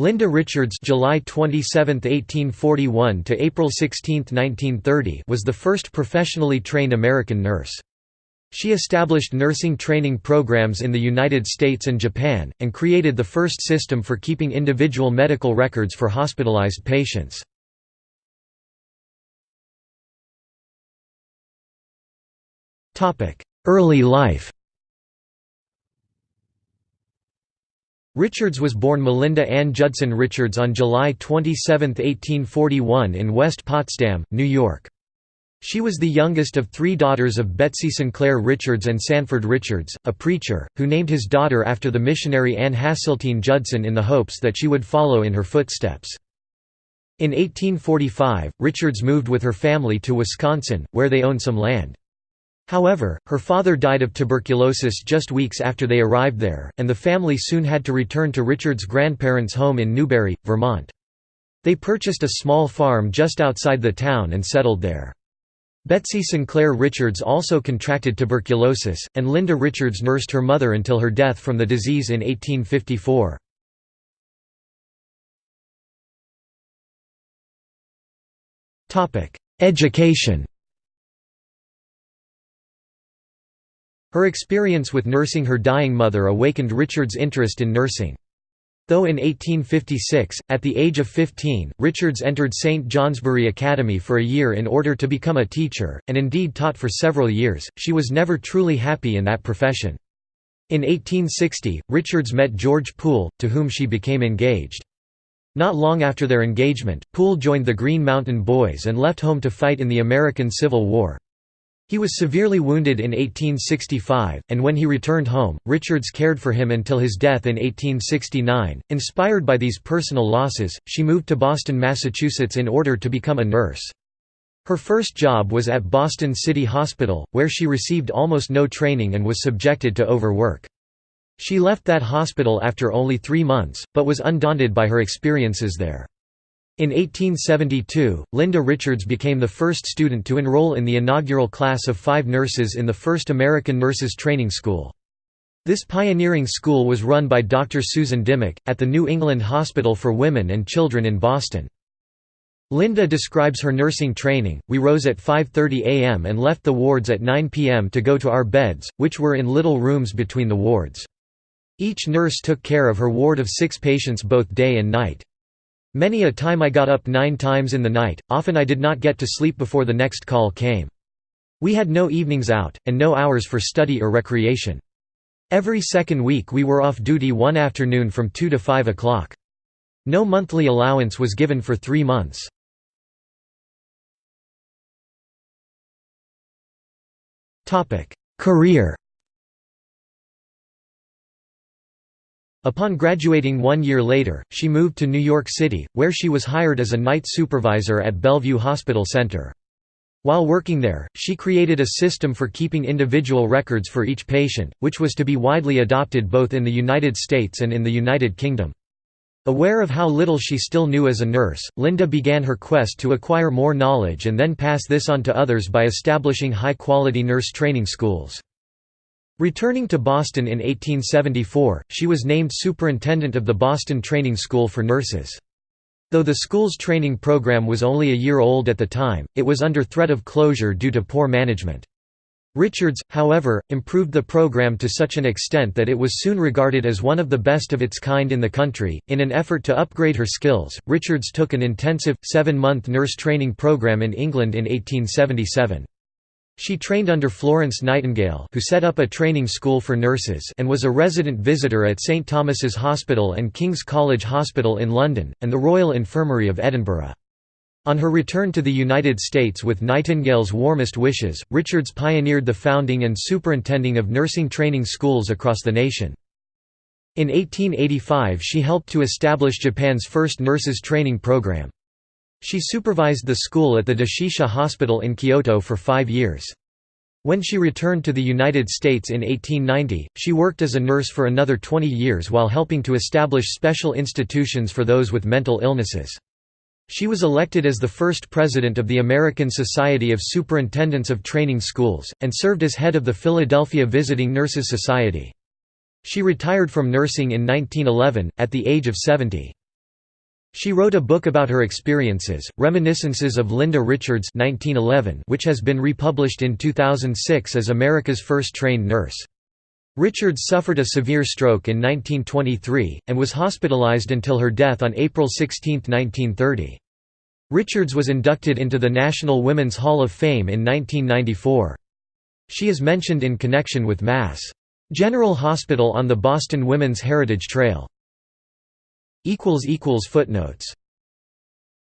Linda Richards July 27, 1841 to April 16, 1930 was the first professionally trained American nurse. She established nursing training programs in the United States and Japan, and created the first system for keeping individual medical records for hospitalized patients. Early life Richards was born Melinda Ann Judson Richards on July 27, 1841 in West Potsdam, New York. She was the youngest of three daughters of Betsy Sinclair Richards and Sanford Richards, a preacher, who named his daughter after the missionary Anne Hasseltine Judson in the hopes that she would follow in her footsteps. In 1845, Richards moved with her family to Wisconsin, where they owned some land. However, her father died of tuberculosis just weeks after they arrived there, and the family soon had to return to Richard's grandparents' home in Newbury, Vermont. They purchased a small farm just outside the town and settled there. Betsy Sinclair Richards also contracted tuberculosis, and Linda Richards nursed her mother until her death from the disease in 1854. Education Her experience with nursing her dying mother awakened Richard's interest in nursing. Though in 1856, at the age of 15, Richards entered St. Johnsbury Academy for a year in order to become a teacher, and indeed taught for several years, she was never truly happy in that profession. In 1860, Richards met George Poole, to whom she became engaged. Not long after their engagement, Poole joined the Green Mountain Boys and left home to fight in the American Civil War. He was severely wounded in 1865, and when he returned home, Richards cared for him until his death in 1869. Inspired by these personal losses, she moved to Boston, Massachusetts in order to become a nurse. Her first job was at Boston City Hospital, where she received almost no training and was subjected to overwork. She left that hospital after only three months, but was undaunted by her experiences there. In 1872, Linda Richards became the first student to enroll in the inaugural class of five nurses in the first American Nurses Training School. This pioneering school was run by Dr. Susan Dimock, at the New England Hospital for Women and Children in Boston. Linda describes her nursing training, we rose at 5.30 am and left the wards at 9 pm to go to our beds, which were in little rooms between the wards. Each nurse took care of her ward of six patients both day and night. Many a time I got up nine times in the night, often I did not get to sleep before the next call came. We had no evenings out, and no hours for study or recreation. Every second week we were off duty one afternoon from 2 to 5 o'clock. No monthly allowance was given for three months. Career Upon graduating one year later, she moved to New York City, where she was hired as a night supervisor at Bellevue Hospital Center. While working there, she created a system for keeping individual records for each patient, which was to be widely adopted both in the United States and in the United Kingdom. Aware of how little she still knew as a nurse, Linda began her quest to acquire more knowledge and then pass this on to others by establishing high-quality nurse training schools. Returning to Boston in 1874, she was named superintendent of the Boston Training School for Nurses. Though the school's training program was only a year old at the time, it was under threat of closure due to poor management. Richards, however, improved the program to such an extent that it was soon regarded as one of the best of its kind in the country. In an effort to upgrade her skills, Richards took an intensive, seven month nurse training program in England in 1877. She trained under Florence Nightingale who set up a training school for nurses and was a resident visitor at St Thomas's Hospital and King's College Hospital in London, and the Royal Infirmary of Edinburgh. On her return to the United States with Nightingale's warmest wishes, Richards pioneered the founding and superintending of nursing training schools across the nation. In 1885 she helped to establish Japan's first nurses training program. She supervised the school at the Doshisha Hospital in Kyoto for five years. When she returned to the United States in 1890, she worked as a nurse for another 20 years while helping to establish special institutions for those with mental illnesses. She was elected as the first president of the American Society of Superintendents of Training Schools, and served as head of the Philadelphia Visiting Nurses Society. She retired from nursing in 1911, at the age of 70. She wrote a book about her experiences, Reminiscences of Linda Richards 1911, which has been republished in 2006 as America's first trained nurse. Richards suffered a severe stroke in 1923, and was hospitalized until her death on April 16, 1930. Richards was inducted into the National Women's Hall of Fame in 1994. She is mentioned in connection with Mass. General Hospital on the Boston Women's Heritage Trail. Footnotes